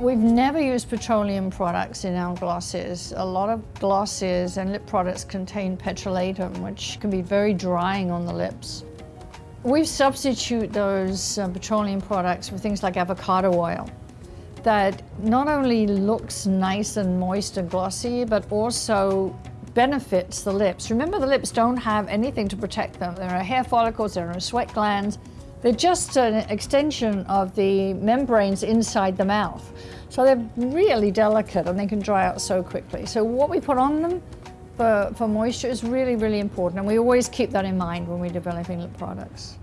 We've never used petroleum products in our glosses. A lot of glosses and lip products contain petrolatum, which can be very drying on the lips. We substitute those uh, petroleum products with things like avocado oil that not only looks nice and moist and glossy, but also benefits the lips. Remember, the lips don't have anything to protect them. There are hair follicles, there are sweat glands. They're just an extension of the membranes inside the mouth. So they're really delicate and they can dry out so quickly. So what we put on them for, for moisture is really, really important. And we always keep that in mind when we're developing lip products.